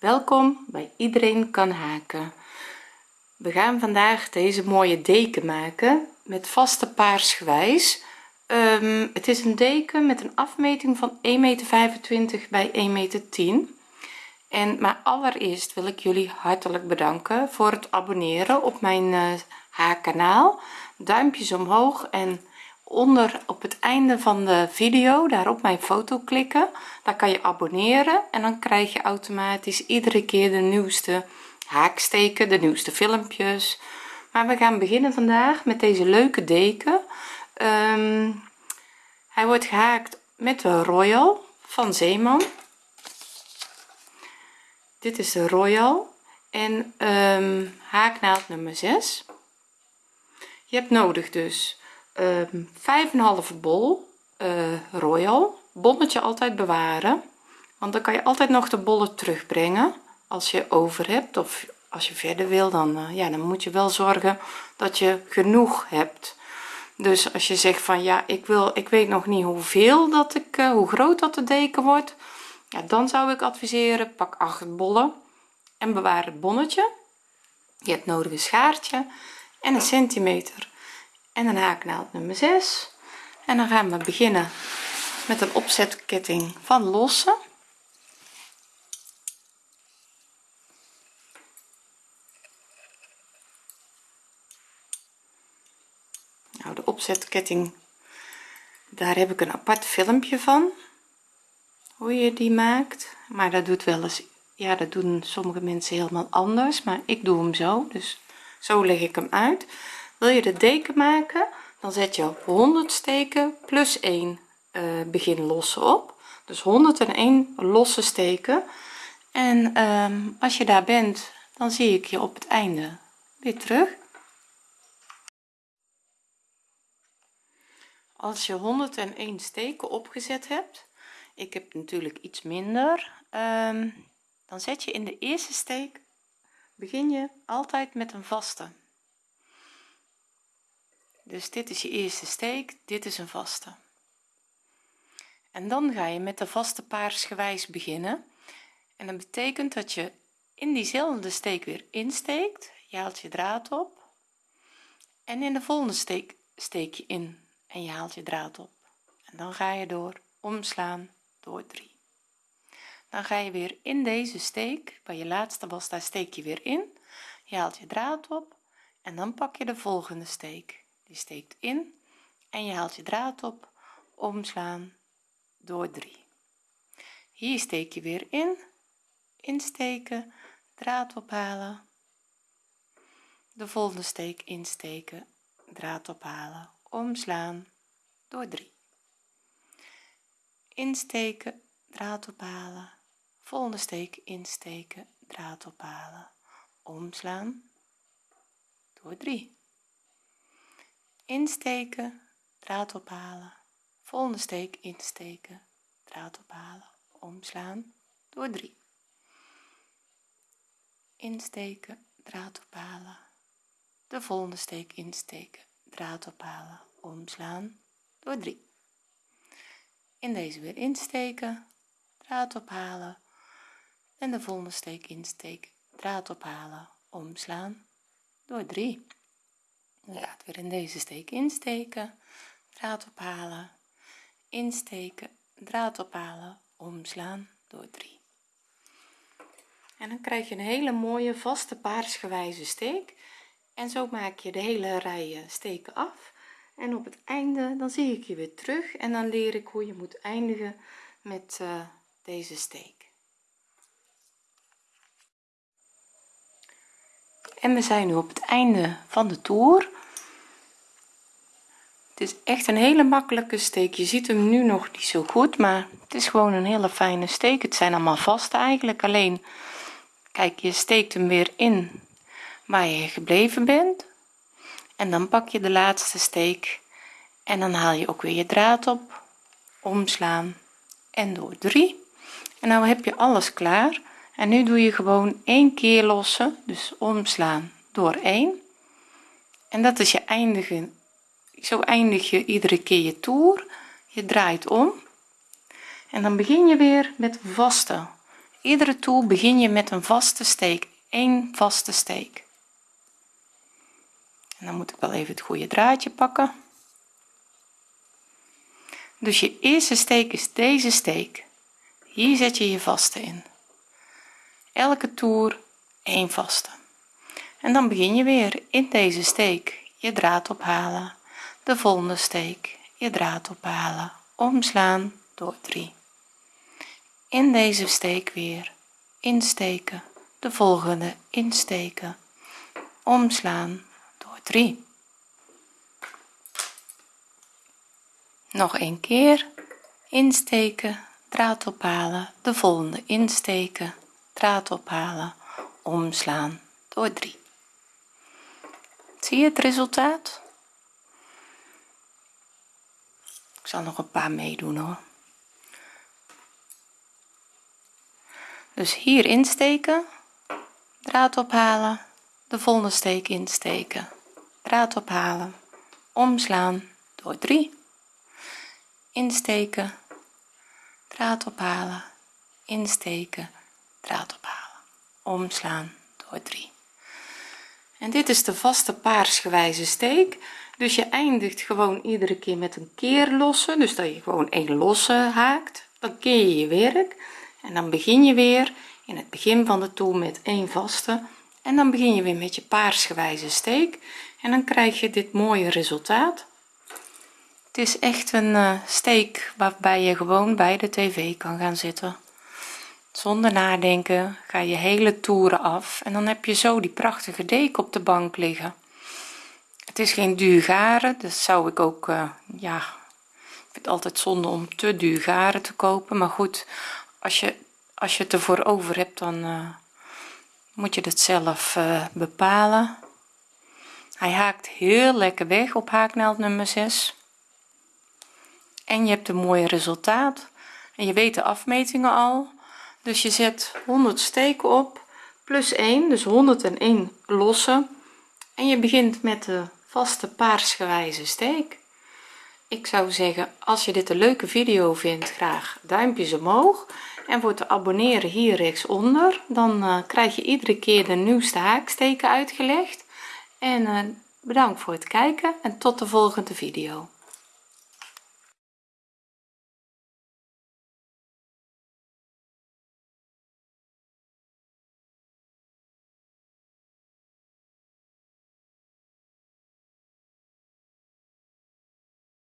welkom bij iedereen kan haken. We gaan vandaag deze mooie deken maken met vaste paarsgewijs. Um, het is een deken met een afmeting van 1,25 meter bij 1 meter 10 en maar allereerst wil ik jullie hartelijk bedanken voor het abonneren op mijn uh, haakkanaal duimpjes omhoog en onder op het einde van de video daar op mijn foto klikken. Daar kan je abonneren en dan krijg je automatisch iedere keer de nieuwste haaksteken de nieuwste filmpjes. Maar we gaan beginnen vandaag met deze leuke deken. Um, hij wordt gehaakt met de royal van zeeman. Dit is de royal en um, haaknaald nummer 6 je hebt nodig dus ehm, 5,5 bol uh, royal. Bonnetje altijd bewaren want dan kan je altijd nog de bollen terugbrengen. Als je over hebt of als je verder wil dan uh, ja dan moet je wel zorgen dat je genoeg hebt. Dus als je zegt van ja ik wil ik weet nog niet hoeveel dat ik uh, hoe groot dat de deken wordt ja dan zou ik adviseren pak 8 bollen en bewaar het bonnetje. Je hebt nodig een schaartje en een centimeter en een haaknaald nummer 6 en dan gaan we beginnen met een opzetketting van lossen. Nou de opzetketting daar heb ik een apart filmpje van hoe je die maakt. Maar dat doet wel eens ja dat doen sommige mensen helemaal anders maar ik doe hem zo. Dus zo leg ik hem uit wil je de deken maken dan zet je 100 steken plus 1 uh, begin lossen op. Dus 101 losse steken. En um, als je daar bent dan zie ik je op het einde weer terug. Als je 101 steken opgezet hebt ik heb natuurlijk iets minder um, dan zet je in de eerste steek begin je altijd met een vaste dus dit is je eerste steek dit is een vaste. En dan ga je met de vaste paarsgewijs beginnen. En dat betekent dat je in diezelfde steek weer insteekt. Je haalt je draad op. En in de volgende steek steek je in en je haalt je draad op. En dan ga je door omslaan door 3 dan ga je weer in deze steek waar je laatste was daar steek je weer in. Je haalt je draad op en dan pak je de volgende steek die steekt in en je haalt je draad op omslaan door 3 hier steek je weer in insteken draad ophalen. De volgende steek insteken draad ophalen omslaan door 3 insteken draad ophalen. Volgende steek insteken draad ophalen omslaan door 3 insteken draad ophalen. Volgende steek insteken draad ophalen. Omslaan door 3 insteken draad ophalen. De volgende steek insteken draad ophalen. Omslaan door 3 in deze weer insteken draad ophalen. En de volgende steek insteken draad ophalen. Omslaan door 3 gaat weer in deze steek insteken. Draad ophalen. Insteken. Draad ophalen. Omslaan. Door 3 en dan krijg je een hele mooie vaste paarsgewijze steek. En zo maak je de hele rij steken af. En op het einde dan zie ik je weer terug. En dan leer ik hoe je moet eindigen met uh, deze steek en we zijn nu op het einde van de toer. Het is echt een hele makkelijke steek. Je ziet hem nu nog niet zo goed maar het is gewoon een hele fijne steek. Het zijn allemaal vast eigenlijk. Alleen kijk je steekt hem weer in waar je gebleven bent. En dan pak je de laatste steek en dan haal je ook weer je draad op. Omslaan en door 3 en nou heb je alles klaar en nu doe je gewoon één keer lossen dus omslaan door 1 en dat is je eindigen zo eindig je iedere keer je toer. Je draait om. En dan begin je weer met vaste. Iedere toer begin je met een vaste steek één vaste steek. En dan moet ik wel even het goede draadje pakken. Dus je eerste steek is deze steek. Hier zet je je vaste in elke toer één vaste. En dan begin je weer in deze steek je draad ophalen. De volgende steek je draad ophalen. Omslaan door 3 in deze steek weer insteken. De volgende insteken. Omslaan door 3 nog een keer. Insteken draad ophalen. De volgende insteken draad ophalen omslaan door 3 zie je het resultaat? Ik zal nog een paar meedoen hoor. Dus hier insteken draad ophalen de volgende steek insteken draad ophalen omslaan door 3 insteken draad ophalen insteken draad ophalen. Omslaan door 3 en dit is de vaste paarsgewijze steek. Dus je eindigt gewoon iedere keer met een keer losse dus dat je gewoon een losse haakt. Dan keer je je werk. En dan begin je weer in het begin van de toer met een vaste. En dan begin je weer met je paarsgewijze steek. En dan krijg je dit mooie resultaat. Het is echt een uh, steek waarbij je gewoon bij de tv kan gaan zitten zonder nadenken ga je hele toeren af en dan heb je zo die prachtige deken op de bank liggen. Het is geen duur garen dus zou ik ook uh, ja ik vind het altijd zonde om te duur garen te kopen maar goed als je als je het ervoor over hebt dan uh, moet je het zelf uh, bepalen. Hij haakt heel lekker weg op haaknaald nummer 6 en je hebt een mooi resultaat. En je weet de afmetingen al dus je zet 100 steken op plus 1 dus 101 losse en je begint met de vaste paarsgewijze steek. Ik zou zeggen als je dit een leuke video vindt graag duimpjes omhoog. En voor te abonneren hier rechtsonder dan uh, krijg je iedere keer de nieuwste haaksteken uitgelegd. En uh, bedankt voor het kijken en tot de volgende video